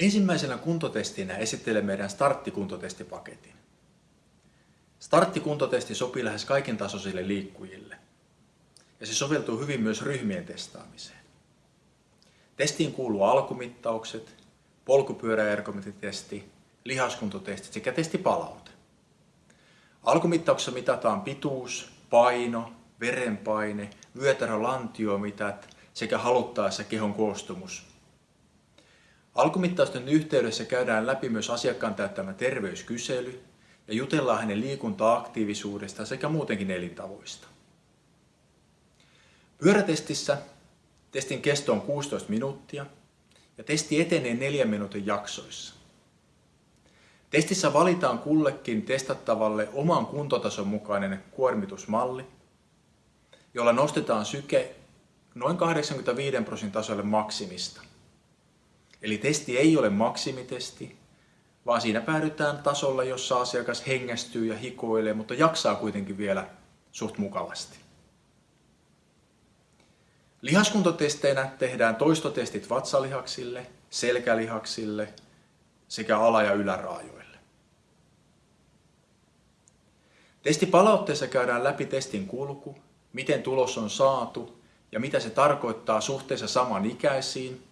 Ensimmäisenä kuntotestinä esittelen meidän starttikuntotestipaketin. Starttikuntotesti sopii lähes kaiken tasoisille liikkujille ja se soveltuu hyvin myös ryhmien testaamiseen. Testiin kuuluu alkumittaukset, polkupyöräergometritesti, lihaskuntotestit sekä testipalaute. Alkumittauksessa mitataan pituus, paino, verenpaine, vyötärölantiomitat sekä haluttaessa kehon koostumus Alkumittausten yhteydessä käydään läpi myös asiakkaan täyttämä terveyskysely ja jutellaan hänen liikunta-aktiivisuudesta sekä muutenkin elintavoista. Pyörätestissä testin kesto on 16 minuuttia ja testi etenee 4 minuutin jaksoissa. Testissä valitaan kullekin testattavalle oman kuntotason mukainen kuormitusmalli, jolla nostetaan syke noin 85 prosentin tasolle maksimista. Eli testi ei ole maksimitesti, vaan siinä päädytään tasolle, jossa asiakas hengästyy ja hikoilee, mutta jaksaa kuitenkin vielä suht mukavasti. Lihaskuntotesteinä tehdään toistotestit vatsalihaksille, selkälihaksille sekä ala- ja yläraajoille. Testipalautteessa käydään läpi testin kulku, miten tulos on saatu ja mitä se tarkoittaa suhteessa samanikäisiin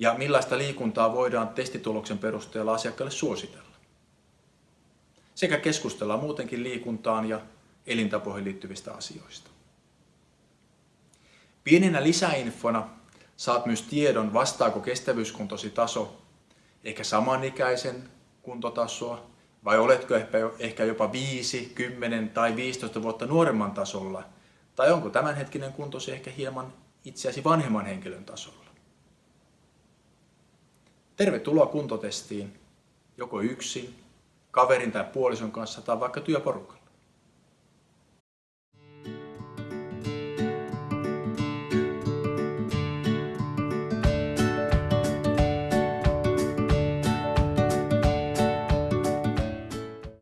ja millaista liikuntaa voidaan testituloksen perusteella asiakkaalle suositella. Sekä keskustella muutenkin liikuntaan ja elintapoihin liittyvistä asioista. Pienenä lisäinfona saat myös tiedon, vastaako kestävyyskuntosi taso ehkä samanikäisen kuntotasoa, vai oletko ehkä jopa 5, 10 tai 15 vuotta nuoremman tasolla, tai onko tämänhetkinen kuntosi ehkä hieman itseäsi vanhemman henkilön tasolla. Tervetuloa kuntotestiin, joko yksin, kaverin tai puolison kanssa tai vaikka työporukalla.